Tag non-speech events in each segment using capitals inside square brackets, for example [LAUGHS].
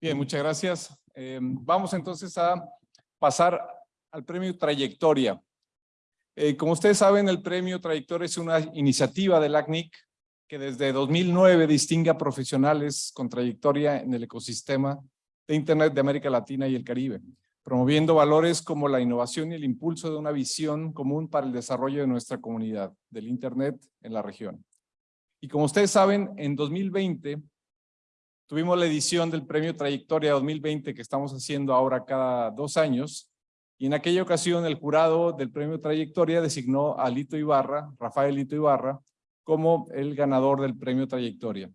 Bien, muchas gracias. Eh, vamos entonces a pasar al premio Trayectoria. Eh, como ustedes saben, el premio Trayectoria es una iniciativa del ACNIC que desde 2009 distingue a profesionales con trayectoria en el ecosistema de Internet de América Latina y el Caribe, promoviendo valores como la innovación y el impulso de una visión común para el desarrollo de nuestra comunidad del Internet en la región. Y como ustedes saben, en 2020 tuvimos la edición del Premio Trayectoria 2020 que estamos haciendo ahora cada dos años. Y en aquella ocasión el jurado del Premio Trayectoria designó a Lito Ibarra, Rafael Lito Ibarra, como el ganador del Premio Trayectoria.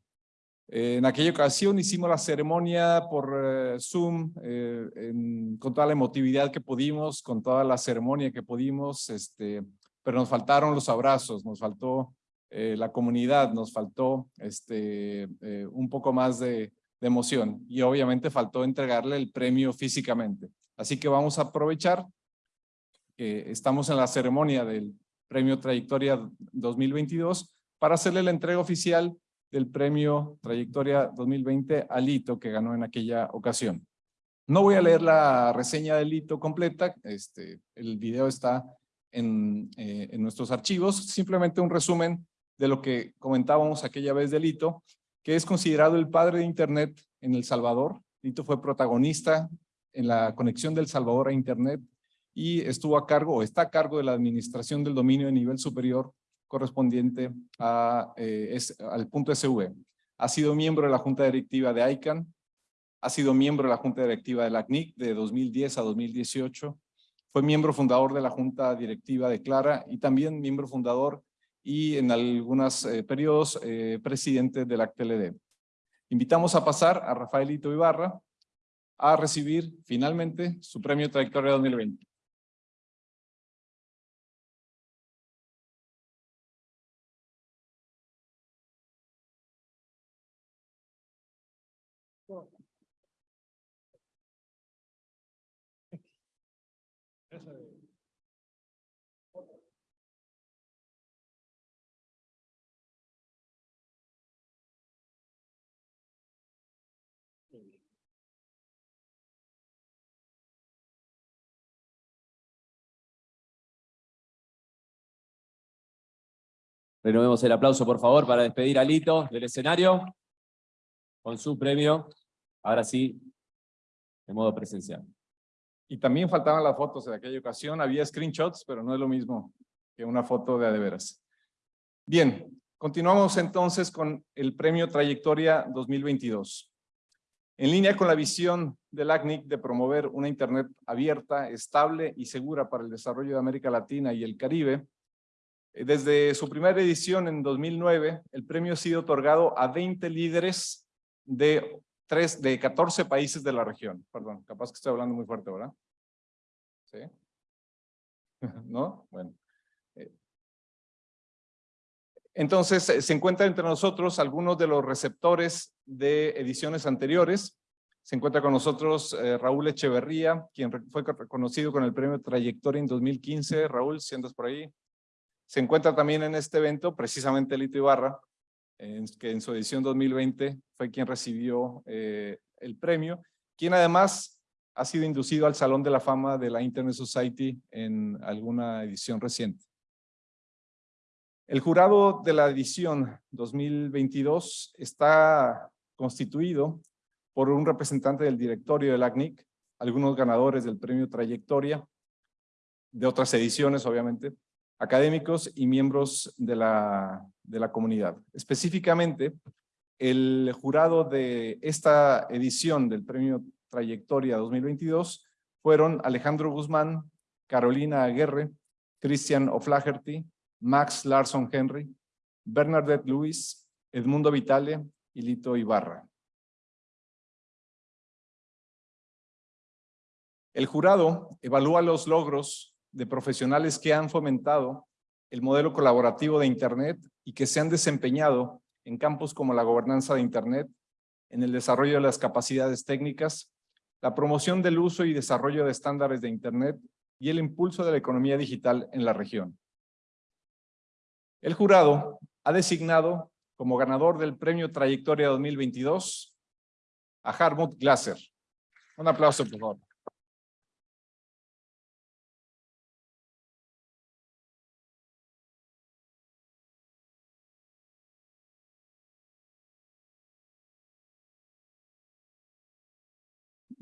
Eh, en aquella ocasión hicimos la ceremonia por eh, Zoom, eh, con toda la emotividad que pudimos, con toda la ceremonia que pudimos, este, pero nos faltaron los abrazos, nos faltó eh, la comunidad, nos faltó este, eh, un poco más de, emoción y obviamente faltó entregarle el premio físicamente. Así que vamos a aprovechar que estamos en la ceremonia del Premio Trayectoria 2022 para hacerle la entrega oficial del Premio Trayectoria 2020 a Lito que ganó en aquella ocasión. No voy a leer la reseña del Lito completa, este, el video está en, eh, en nuestros archivos, simplemente un resumen de lo que comentábamos aquella vez de Lito, que es considerado el padre de Internet en El Salvador. Lito fue protagonista en la conexión del Salvador a Internet y estuvo a cargo o está a cargo de la administración del dominio de nivel superior correspondiente a, eh, al punto SV. Ha sido miembro de la Junta Directiva de ICANN, ha sido miembro de la Junta Directiva de la CNIC de 2010 a 2018, fue miembro fundador de la Junta Directiva de Clara y también miembro fundador y en algunos eh, periodos eh, presidente del ACTLD. Invitamos a pasar a Rafaelito Ibarra a recibir finalmente su premio Trayectoria 2020. Renovemos el aplauso, por favor, para despedir a Lito del escenario con su premio, ahora sí, de modo presencial. Y también faltaban las fotos de aquella ocasión, había screenshots, pero no es lo mismo que una foto de adeveras. Bien, continuamos entonces con el premio Trayectoria 2022. En línea con la visión del ACNIC de promover una Internet abierta, estable y segura para el desarrollo de América Latina y el Caribe, desde su primera edición en 2009, el premio ha sido otorgado a 20 líderes de, tres, de 14 países de la región. Perdón, capaz que estoy hablando muy fuerte, ¿verdad? ¿Sí? [LAUGHS] ¿No? Bueno. Eh, entonces, eh, se encuentran entre nosotros algunos de los receptores de ediciones anteriores. Se encuentra con nosotros Raúl Echeverría, quien fue reconocido con el premio Trayectoria en 2015. Raúl, si andas por ahí, se encuentra también en este evento precisamente Lito Ibarra, que en su edición 2020 fue quien recibió eh, el premio, quien además ha sido inducido al Salón de la Fama de la Internet Society en alguna edición reciente. El jurado de la edición 2022 está constituido por un representante del directorio del ACNIC, algunos ganadores del premio Trayectoria, de otras ediciones obviamente, académicos y miembros de la, de la comunidad. Específicamente, el jurado de esta edición del Premio Trayectoria 2022 fueron Alejandro Guzmán, Carolina Aguerre, Christian O'Flaherty, Max Larson Henry, Bernadette Luis, Edmundo Vitale y Lito Ibarra. El jurado evalúa los logros de profesionales que han fomentado el modelo colaborativo de Internet y que se han desempeñado en campos como la gobernanza de Internet, en el desarrollo de las capacidades técnicas, la promoción del uso y desarrollo de estándares de Internet y el impulso de la economía digital en la región. El jurado ha designado como ganador del Premio Trayectoria 2022 a Harmut Glaser. Un aplauso, por favor.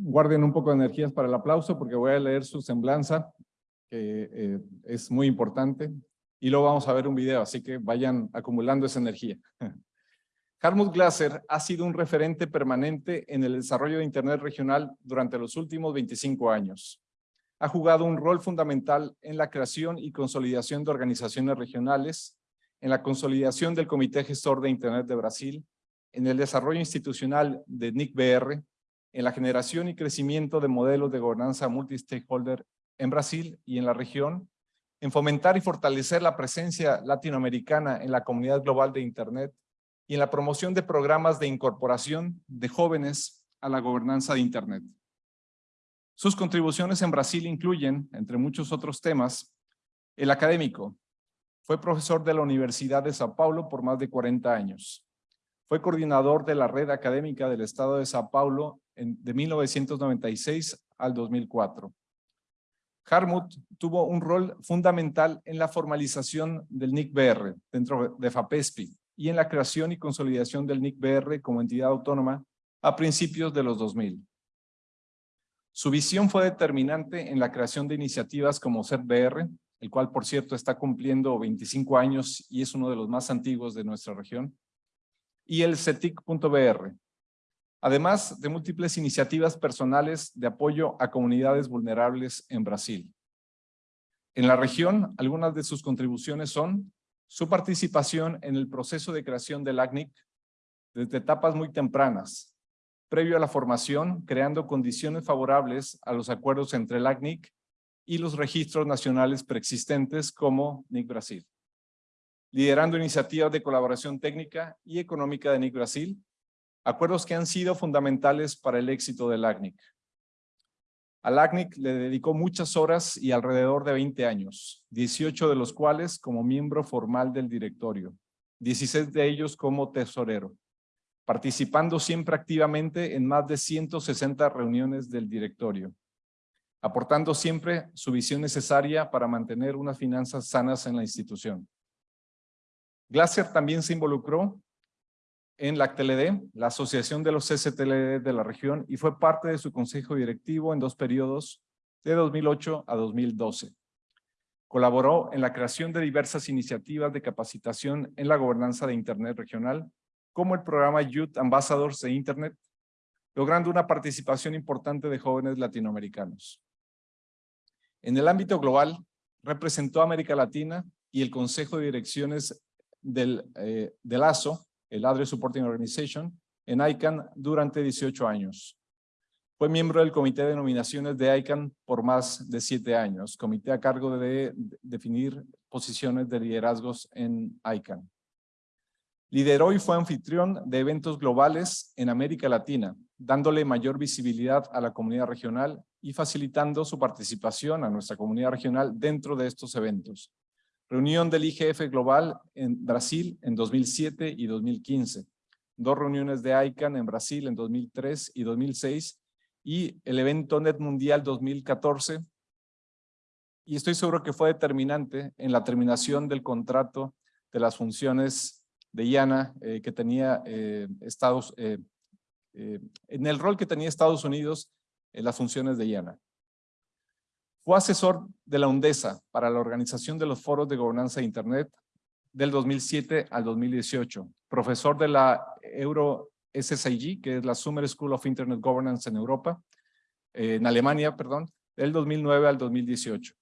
Guarden un poco de energías para el aplauso porque voy a leer su semblanza, que eh, es muy importante, y luego vamos a ver un video, así que vayan acumulando esa energía. [LAUGHS] Harmut Glaser ha sido un referente permanente en el desarrollo de Internet regional durante los últimos 25 años. Ha jugado un rol fundamental en la creación y consolidación de organizaciones regionales, en la consolidación del Comité Gestor de Internet de Brasil, en el desarrollo institucional de NICBR, en la generación y crecimiento de modelos de gobernanza multi-stakeholder en Brasil y en la región, en fomentar y fortalecer la presencia latinoamericana en la comunidad global de Internet y en la promoción de programas de incorporación de jóvenes a la gobernanza de Internet. Sus contribuciones en Brasil incluyen, entre muchos otros temas, el académico. Fue profesor de la Universidad de Sao Paulo por más de 40 años. Fue coordinador de la red académica del Estado de Sao Paulo de 1996 al 2004. Harmut tuvo un rol fundamental en la formalización del NICBR dentro de FAPESPI y en la creación y consolidación del NICBR como entidad autónoma a principios de los 2000. Su visión fue determinante en la creación de iniciativas como CERBR, el cual por cierto está cumpliendo 25 años y es uno de los más antiguos de nuestra región, y el CETIC.br, además de múltiples iniciativas personales de apoyo a comunidades vulnerables en Brasil. En la región, algunas de sus contribuciones son su participación en el proceso de creación del ACNIC desde etapas muy tempranas, previo a la formación, creando condiciones favorables a los acuerdos entre el ACNIC y los registros nacionales preexistentes como NIC Brasil. Liderando iniciativas de colaboración técnica y económica de NIC Brasil, acuerdos que han sido fundamentales para el éxito del ACNIC. Al ACNIC le dedicó muchas horas y alrededor de 20 años, 18 de los cuales como miembro formal del directorio, 16 de ellos como tesorero, participando siempre activamente en más de 160 reuniones del directorio, aportando siempre su visión necesaria para mantener unas finanzas sanas en la institución. Glaser también se involucró en la ACTLD, la Asociación de los CCTLD de la región, y fue parte de su consejo directivo en dos periodos de 2008 a 2012. Colaboró en la creación de diversas iniciativas de capacitación en la gobernanza de Internet regional, como el programa Youth Ambassadors de Internet, logrando una participación importante de jóvenes latinoamericanos. En el ámbito global, representó a América Latina y el Consejo de Direcciones del, eh, ASO, el Address Supporting Organization, en ICANN durante 18 años. Fue miembro del Comité de Nominaciones de ICANN por más de siete años, comité a cargo de definir posiciones de liderazgos en ICANN. Lideró y fue anfitrión de eventos globales en América Latina, dándole mayor visibilidad a la comunidad regional y facilitando su participación a nuestra comunidad regional dentro de estos eventos. Reunión del IGF Global en Brasil en 2007 y 2015. Dos reuniones de ICANN en Brasil en 2003 y 2006 y el evento Net Mundial 2014. Y estoy seguro que fue determinante en la terminación del contrato de las funciones de IANA eh, que tenía eh, Estados, eh, en el rol que tenía Estados Unidos en las funciones de IANA. Fue asesor de la UNDESA para la organización de los foros de gobernanza de Internet del 2007 al 2018. Profesor de la Euro SSIG, que es la Summer School of Internet Governance en Europa, eh, en Alemania, perdón, del 2009 al 2018.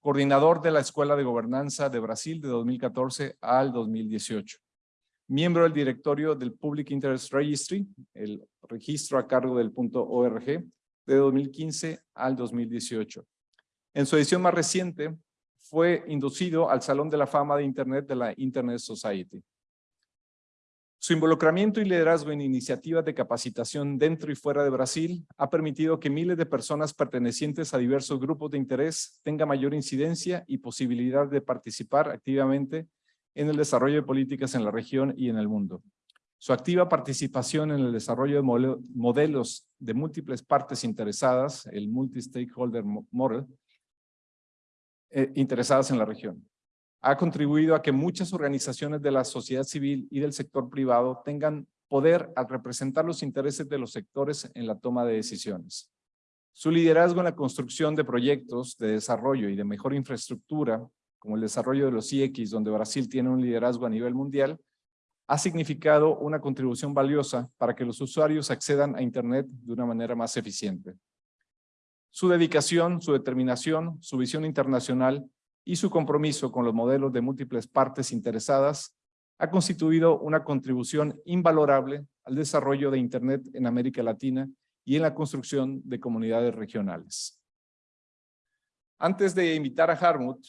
Coordinador de la Escuela de Gobernanza de Brasil de 2014 al 2018. Miembro del directorio del Public Interest Registry, el registro a cargo del punto .org, de 2015 al 2018 en su edición más reciente, fue inducido al Salón de la Fama de Internet de la Internet Society. Su involucramiento y liderazgo en iniciativas de capacitación dentro y fuera de Brasil ha permitido que miles de personas pertenecientes a diversos grupos de interés tengan mayor incidencia y posibilidad de participar activamente en el desarrollo de políticas en la región y en el mundo. Su activa participación en el desarrollo de modelo- modelos de múltiples partes interesadas, el Multi-Stakeholder Mo- Model, eh, interesadas en la región. Ha contribuido a que muchas organizaciones de la sociedad civil y del sector privado tengan poder al representar los intereses de los sectores en la toma de decisiones. Su liderazgo en la construcción de proyectos de desarrollo y de mejor infraestructura, como el desarrollo de los IX, donde Brasil tiene un liderazgo a nivel mundial, ha significado una contribución valiosa para que los usuarios accedan a Internet de una manera más eficiente. Su dedicación, su determinación, su visión internacional y su compromiso con los modelos de múltiples partes interesadas ha constituido una contribución invalorable al desarrollo de Internet en América Latina y en la construcción de comunidades regionales. Antes de invitar a Harmut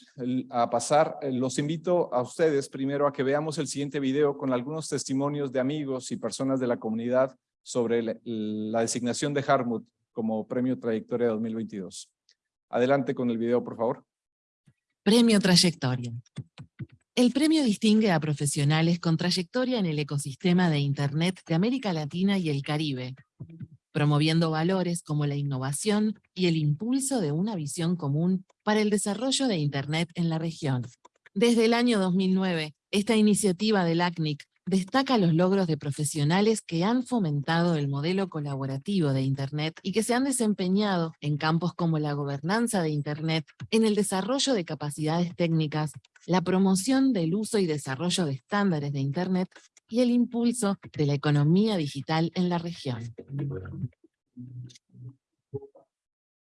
a pasar, eh, los invito a ustedes primero a que veamos el siguiente video con algunos testimonios de amigos y personas de la comunidad sobre la designación de Harmut como Premio Trayectoria 2022. Adelante con el video, por favor. Premio Trayectoria. El premio distingue a profesionales con trayectoria en el ecosistema de Internet de América Latina y el Caribe, promoviendo valores como la innovación y el impulso de una visión común para el desarrollo de Internet en la región. Desde el año 2009, esta iniciativa del ACNIC destaca los logros de profesionales que han fomentado el modelo colaborativo de Internet y que se han desempeñado en campos como la gobernanza de Internet, en el desarrollo de capacidades técnicas, la promoción del uso y desarrollo de estándares de Internet y el impulso de la economía digital en la región.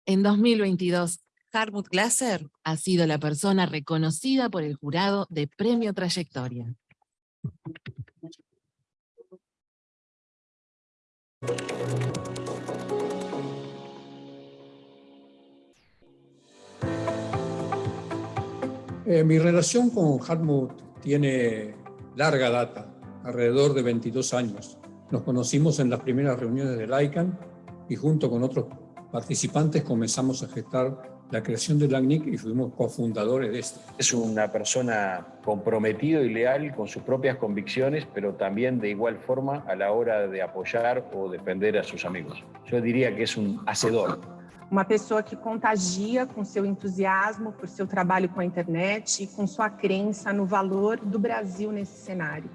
En 2022, Harmut Glasser ha sido la persona reconocida por el jurado de Premio Trayectoria. Eh, mi relación con Hartmut tiene larga data, alrededor de 22 años. Nos conocimos en las primeras reuniones del ICANN y junto con otros participantes comenzamos a gestar la creación del ACNIC y fuimos cofundadores de este. Es una persona comprometido y leal con sus propias convicciones, pero también de igual forma a la hora de apoyar o defender a sus amigos. Yo diría que es un hacedor. uma pessoa que contagia com seu entusiasmo por seu trabalho com a internet e com sua crença no valor do Brasil nesse cenário.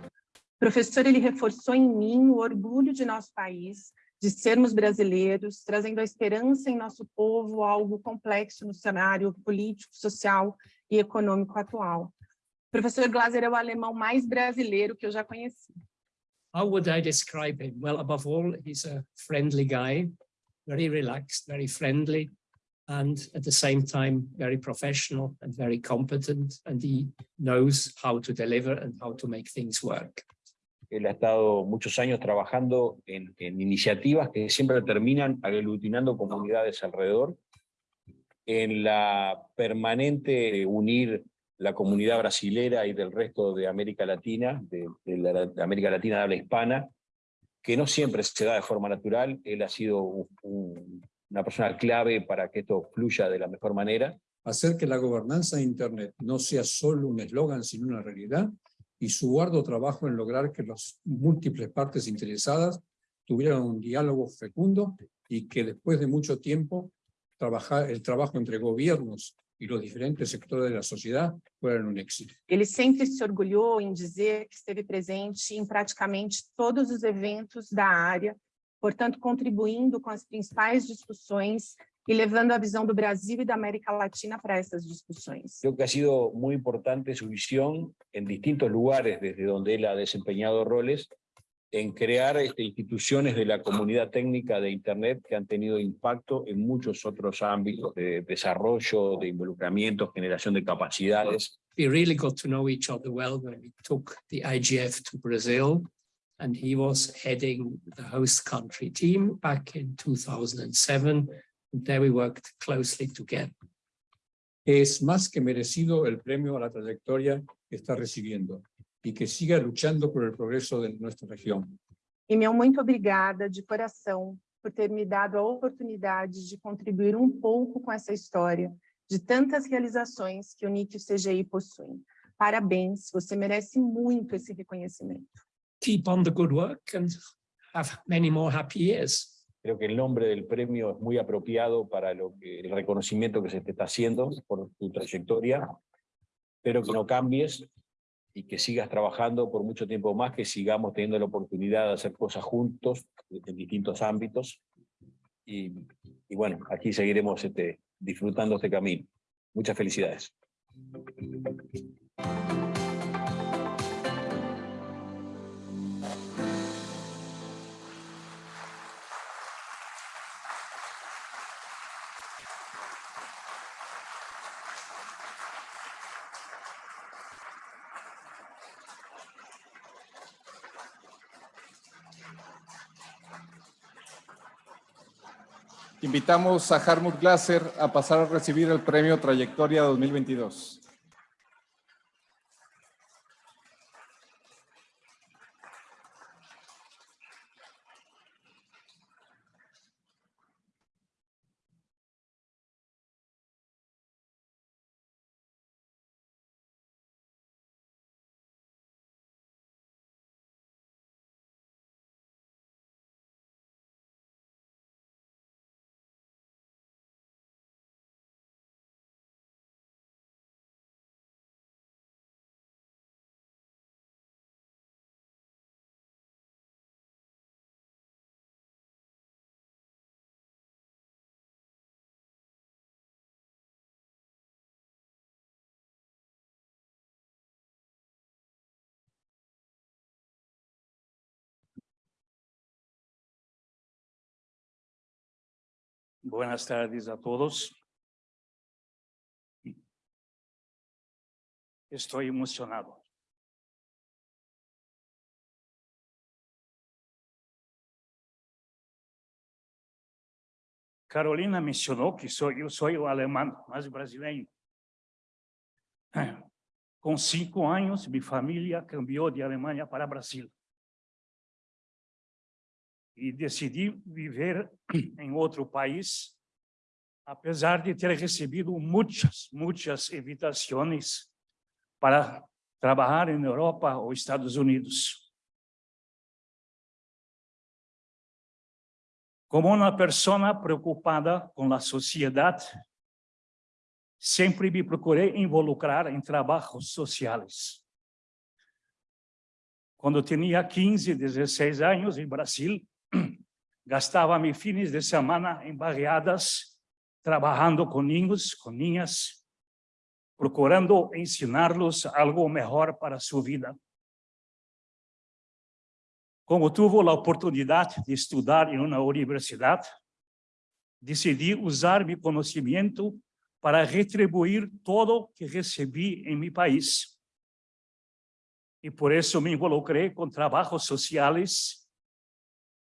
O professor ele reforçou em mim o orgulho de nosso país, de sermos brasileiros, trazendo a esperança em nosso povo, algo complexo no cenário político, social e econômico atual. Professor Glaser é o alemão mais brasileiro que eu já conheci. How would I describe him? Well, above all, he's a friendly guy, very relaxed, very friendly, and at the same time, very professional and very competent, and he knows how to deliver and how to make things work. Él ha estado muchos años trabajando en, iniciativas que siempre terminan aglutinando comunidades alrededor, en la permanente unir la comunidad brasilera y del resto de América Latina, de, América Latina de habla hispana, que no siempre se da de forma natural. Él ha sido un- una persona clave para que esto fluya de la mejor manera. Hacer que la gobernanza de Internet no sea solo un eslogan, sino una realidad, y su arduo trabajo en lograr que las múltiples partes interesadas tuvieran un diálogo fecundo y que después de mucho tiempo trabajar, el trabajo entre gobiernos y los diferentes sectores de la sociedad fueran un éxito. Ele sempre se orgulhou em dizer que esteve presente em praticamente todos os eventos da área, portanto, contribuindo com as principais discussões e levando a visão do Brasil e da América Latina para essas discussões. Creo que ha sido muy importante su visión en distintos lugares desde donde él ha desempeñado roles en crear este, instituciones de la comunidad técnica de Internet que han tenido impacto en muchos otros ámbitos de desarrollo, de involucramiento, generación de capacidades. We really got to know each other well when we took the IGF to Brazil, and he was heading the host country team back in 2007. And there we worked closely together. Es más que merecido el premio a la trayectoria que está recibiendo y que siga luchando por el progreso de nuestra región. E meu muito obrigada de coração por ter me dado a oportunidade de contribuir um pouco com essa história de tantas realizações que o NIC e o CGI possuem. Parabéns, você merece muito esse reconhecimento. keep on the good work and have many more happy years. Creo que el nombre del premio es muy apropiado para lo que, el reconocimiento que se te está haciendo por tu trayectoria. Espero que no cambies y que sigas trabajando por mucho tiempo más, que sigamos teniendo la oportunidad de hacer cosas juntos en distintos ámbitos. Y, y bueno, aquí seguiremos este, disfrutando este camino. Muchas felicidades. Invitamos a Harmut Glaser a pasar a recibir el premio Trayectoria 2022. Buenas tardes a todos. Estoy emocionado. Carolina mencionó que soy, yo soy o alemán, más brasileño. Con cinco años, mi familia cambió de Alemania para Brasil. E decidi viver [CLEARS THROAT] em outro país, apesar de ter recebido muitas, muitas invitações para trabalhar em Europa ou Estados Unidos. Como uma pessoa preocupada com a sociedade, sempre me procurei involucrar em trabalhos sociais. Quando tinha 15, 16 anos, em Brasil, gastava meus fines de semana em barriadas, trabalhando com ninhos, com ninhas, procurando ensinar-los algo melhor para sua vida. Como tive a oportunidade de estudar em uma universidade, decidi usar meu conhecimento para retribuir todo que recebi em meu país. E por isso me involucrei com trabalhos sociais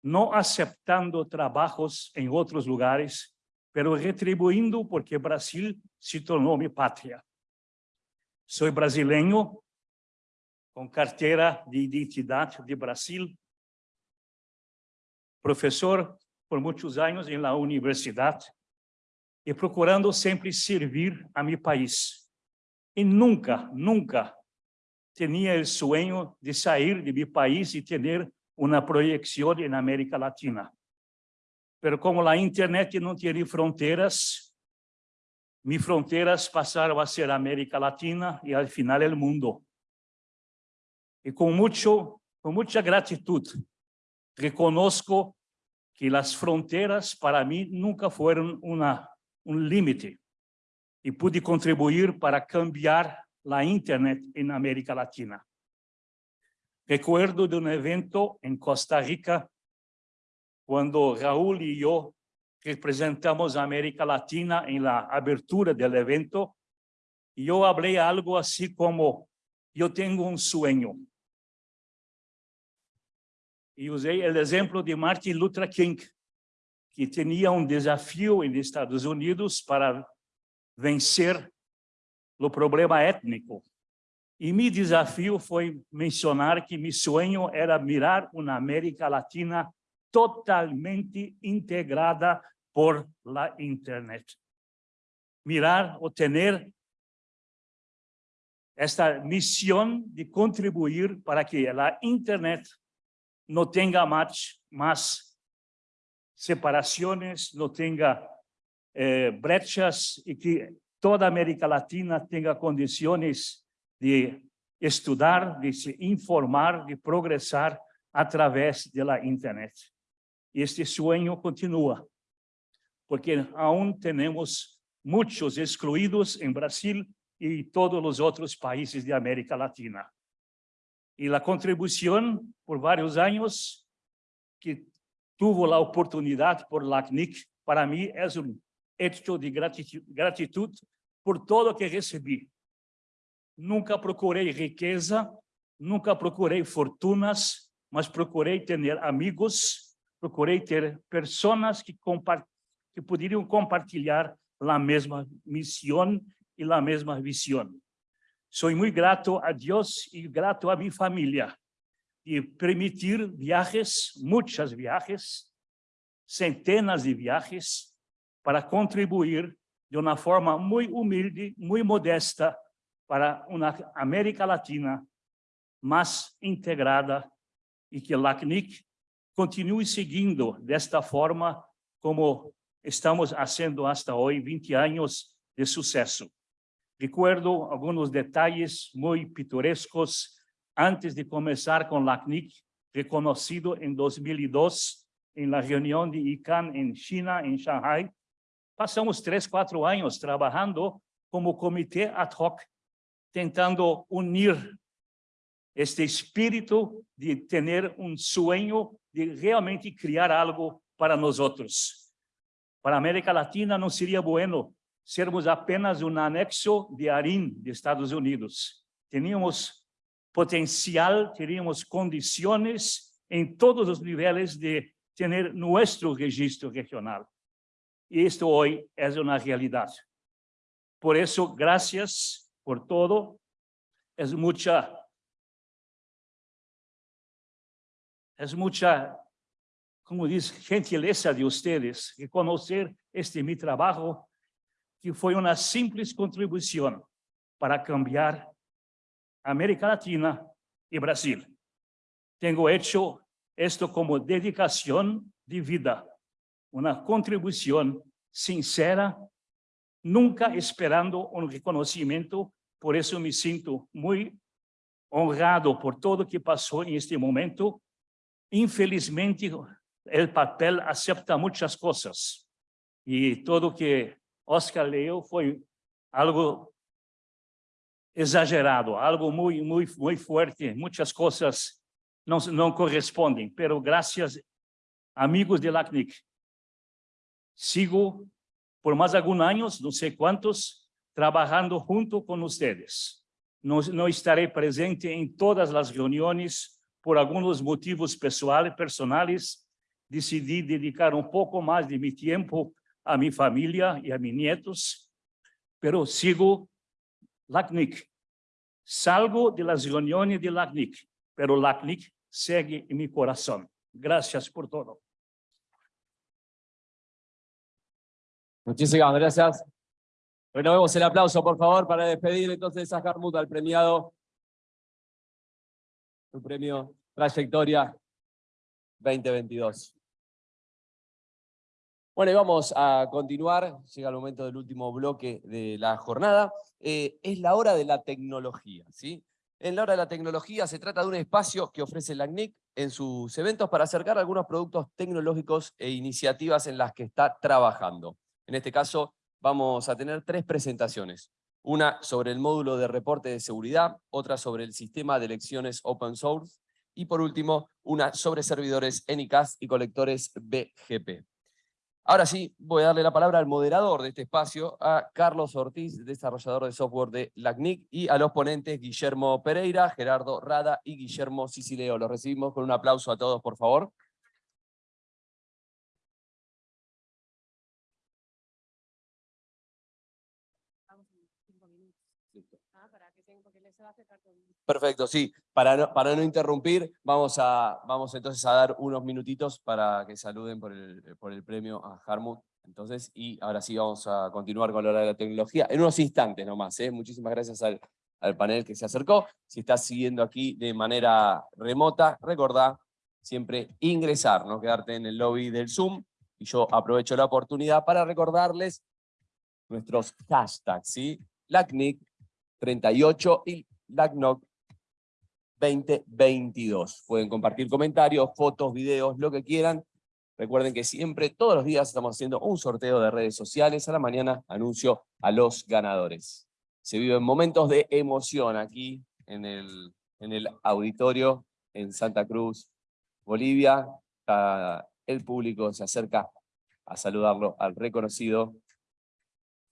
no aceptando trabajos en otros lugares, pero retribuyendo porque Brasil se tornou mi patria. Soy brasileño, con cartera de identidad de Brasil, profesor por muitos anos em la universidade e procurando sempre servir a mi país. E nunca, nunca tinha o sonho de sair de mi país e ter una proyección en América Latina. Pero como la internet no tiene fronteras, mis fronteras pasaron a ser América Latina y al final el mundo. Y con, mucho, con mucha gratitud reconozco que las fronteras para mí nunca una, un límite y pude contribuir para cambiar la internet en América Latina. Recuerdo de um evento em Costa Rica, quando Raul e eu representamos a América Latina em la abertura do evento, e eu falei algo assim como, eu tenho um sonho. E usei o exemplo de Martin Luther King, que tinha um desafio nos Estados Unidos para vencer o problema étnico e meu desafio foi mencionar que meu sonho era mirar uma América Latina totalmente integrada por la internet. Mirar ou ter esta missão de contribuir para que a internet no tenga más, más separaciones, no tenga eh, brechas y que toda América Latina tenga condiciones de estudar, de se informar, de progresar a través de la Internet. Y este sueño continúa, porque aún tenemos muchos excluidos en Brasil y todos los otros países de América Latina. Y la contribución por varios años que tuvo la oportunidad por la CNIC, para mí es un hecho de gratitud, gratitud por todo que recibí. Nunca procurei riqueza, nunca procurei fortunas, mas procurei ter amigos, procurei ter pessoas que, que poderiam compartilhar a mesma missão e a mesma visão. Sou muito grato a Deus e grato a minha família de permitir viajes, muitas viajes, centenas de viajes, para contribuir de uma forma muito humilde, muito modesta, para uma América Latina mais integrada e que LACNIC continue seguindo desta forma como estamos fazendo hasta hoje, 20 anos de sucesso. Recuerdo alguns detalhes muito pitorescos antes de começar com LACNIC, reconhecido em 2002 em la reunião de ICANN em China, em Shanghai. Passamos três, quatro anos trabalhando como comitê ad hoc tentando unir este espírito de ter um sonho de realmente criar algo para nós outros. Para a América Latina não seria bueno sermos apenas um anexo de ARIN de Estados Unidos. Teníamos potencial, teríamos condições em todos os níveis de ter nosso registro regional. E isto hoje é uma realidade. Por isso, graças por todo. Es mucha, es mucha, como dice, gentileza de ustedes reconocer este mi trabajo, que fue una simple contribución para cambiar América Latina y Brasil. Tengo hecho esto como dedicación de vida, una contribución sincera, nunca esperando un reconocimiento por isso me sinto muito honrado por tudo que passou em este momento. Infelizmente, o papel acepta muitas coisas. E tudo que Oscar leu foi algo exagerado, algo muito, muito, muito forte. Muitas coisas não, não correspondem, pero graças, amigos de LACNIC, sigo por mais alguns anos, não sei quantos, trabajando junto con ustedes. No, no estaré presente en todas las reuniones por algunos motivos personales. Decidí dedicar un poco más de mi tiempo a mi familia y a mis nietos, pero sigo LACNIC. Salgo de las reuniones de LACNIC, pero LACNIC sigue en mi corazón. Gracias por todo. Muchísimas gracias. Renovemos el aplauso, por favor, para despedir entonces a Harmut, al premiado. Su premio Trayectoria 2022. Bueno, y vamos a continuar. Llega el momento del último bloque de la jornada. Eh, es la hora de la tecnología. ¿sí? En la hora de la tecnología se trata de un espacio que ofrece la ACNIC en sus eventos para acercar algunos productos tecnológicos e iniciativas en las que está trabajando. En este caso, vamos a tener tres presentaciones. Una sobre el módulo de reporte de seguridad, otra sobre el sistema de elecciones open source y por último una sobre servidores NICAS y colectores BGP. Ahora sí, voy a darle la palabra al moderador de este espacio, a Carlos Ortiz, desarrollador de software de LACNIC, y a los ponentes Guillermo Pereira, Gerardo Rada y Guillermo Sicileo. Los recibimos con un aplauso a todos, por favor. Perfecto, sí. Para no, para no interrumpir, vamos, a, vamos entonces a dar unos minutitos para que saluden por el, por el premio a Harmut. Entonces, y ahora sí vamos a continuar con la hora de la tecnología en unos instantes nomás. ¿eh? Muchísimas gracias al, panel que se acercó. Si estás siguiendo aquí de manera remota, recordá siempre ingresar, no quedarte en el lobby del Zoom. Y yo aprovecho la oportunidad para recordarles nuestros hashtags, ¿sí? LACNIC 38 y LACNOC 2022. Pueden compartir comentarios, fotos, videos, lo que quieran. Recuerden que siempre, todos los días, estamos haciendo un sorteo de redes sociales. A la mañana anuncio a los ganadores. Se viven momentos de emoción aquí en el, en el auditorio en Santa Cruz, Bolivia. El público se acerca a saludarlo al reconocido,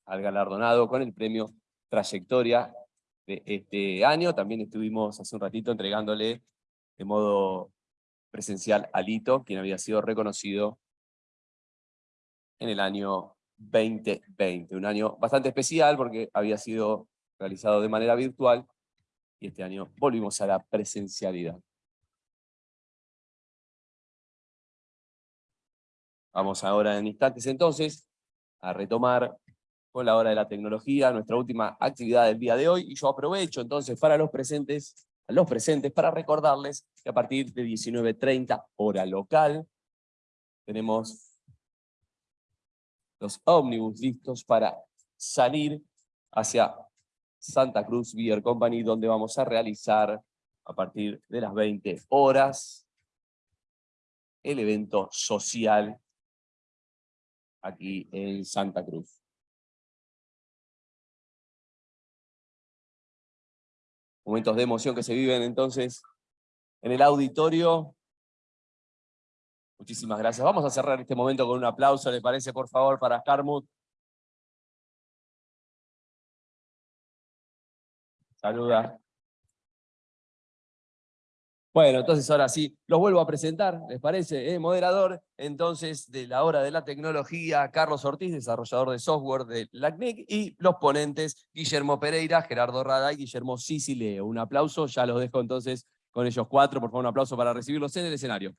al galardonado con el premio Trayectoria de este año. También estuvimos hace un ratito entregándole de modo presencial a Lito, quien había sido reconocido en el año 2020. Un año bastante especial porque había sido realizado de manera virtual y este año volvimos a la presencialidad. Vamos ahora en instantes entonces a retomar con la hora de la tecnología, nuestra última actividad del día de hoy, y yo aprovecho entonces para los presentes, a los presentes para recordarles que a partir de 19.30 hora local, tenemos los ómnibus listos para salir hacia Santa Cruz Beer Company, donde vamos a realizar a partir de las 20 horas el evento social aquí en Santa Cruz. Momentos de emoción que se viven entonces en el auditorio. Muchísimas gracias. Vamos a cerrar este momento con un aplauso, ¿le parece, por favor, para Carmut? Saluda. Bueno, entonces ahora sí, los vuelvo a presentar, ¿les parece? Eh, moderador, entonces, de la hora de la tecnología, Carlos Ortiz, desarrollador de software de LACNIC, y los ponentes, Guillermo Pereira, Gerardo Rada y Guillermo Sicileo. Un aplauso, ya los dejo entonces con ellos cuatro, por favor, un aplauso para recibirlos en el escenario.